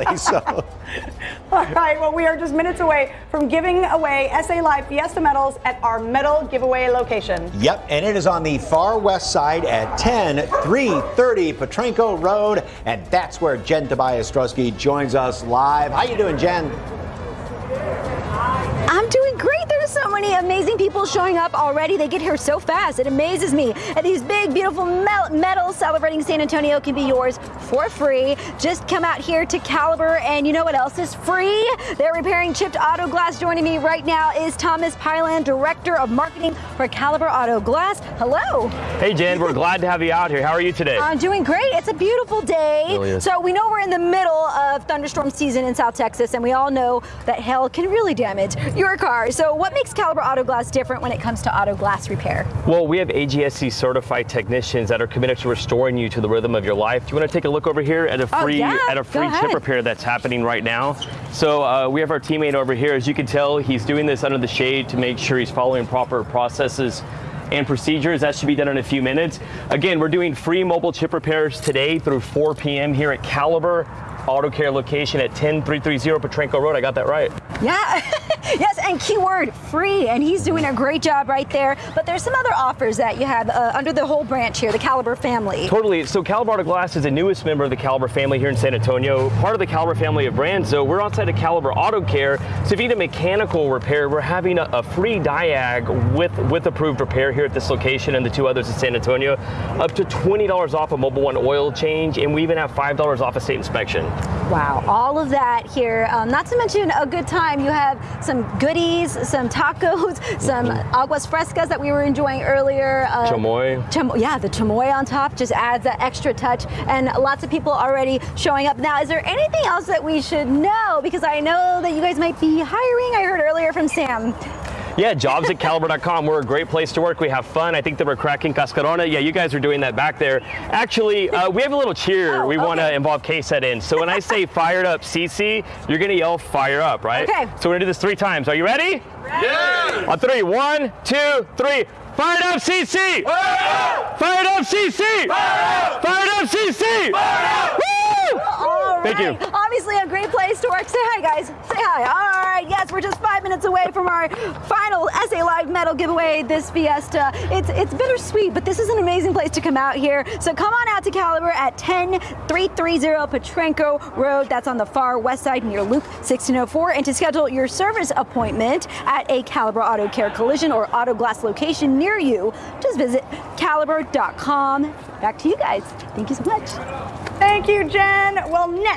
exactly. So. All right, well, we are just minutes away from giving away SA Live Fiesta medals at our medal giveaway location. Yep, and it is on the far west side at 10 330 Potranco Road, and that's where Jen Tobias Strusky joins us live. How are you doing, Jen? I'm doing great. There's so many amazing people showing up already. They get here so fast. It amazes me. And these big, beautiful medals celebrating San Antonio can be yours for free. Just come out here to Caliber, and you know what else is free? They're repairing chipped auto glass. Joining me right now is Thomas Pyland, Director of Marketing for Caliber Auto Glass. Hello. Hey, Jen. We're glad to have you out here. How are you today? I'm doing great. It's a beautiful day. Really so we know we're in the middle of thunderstorm season in South Texas, and we all know that hail can really damage your car. So what makes Caliber Auto Glass different when it comes to auto glass repair? Well, we have AGSC certified technicians that are committed to restoring you to the rhythm of your life. Do you want to take a look over here at a free oh, yeah. at a free chip repair that's happening right now? So uh, we have our teammate over here. As you can tell, he's doing this under the shade to make sure he's following proper processes and procedures. That should be done in a few minutes. Again, we're doing free mobile chip repairs today through 4 p.m. here at Caliber Auto Care location at 10330 Potranco Road. I got that right. Yeah, yes, and keyword free, and he's doing a great job right there. But there's some other offers that you have uh, under the whole branch here, the Caliber family. Totally. So Caliber Auto Glass is the newest member of the Caliber family here in San Antonio, part of the Caliber family of brands. So we're outside of Caliber Auto Care. So if you need a mechanical repair, we're having a, a free diag with with approved repair here at this location and the two others in San Antonio, up to $20 off a Mobil 1 oil change, and we even have $5 off a state inspection. Wow, all of that here. Um, not to mention a good time. You have some goodies, some tacos, some mm-hmm. aguas frescas that we were enjoying earlier. Uh, chamoy. Cham yeah, the chamoy on top just adds that extra touch. And lots of people already showing up. Now, is there anything else that we should know? Because I know that you guys might be hiring. I heard earlier from Sam. Yeah, jobs at caliber.com. We're a great place to work. We have fun. I think that we're cracking Cascarona. Yeah, you guys are doing that back there. Actually, uh, we have a little cheer oh, we okay. want to involve KSAT in. So when I say fired up CC, you're going to yell fire up, right? Okay. So we're going to do this three times. Are you ready? Ready. Yeah. On three. One, two, three. Fired up CC! Fired up! Fired up CC! Fired up! Fired up CC! Fired up! Woo! All Thank you. Obviously a great place to work. Say hi, guys. Say hi. All right. Yes, we're just five minutes away from our final SA Live medal giveaway this Fiesta. It's it's bittersweet, but this is an amazing place to come out here. So come on out to Caliber at 10330 Potranco Road. That's on the far west side near Loop 1604. And to schedule your service appointment at a Caliber Auto Care Collision or Auto Glass location near near you, just visit caliber.com. Back to you guys. Thank you so much. Thank you, Jen. Well, next.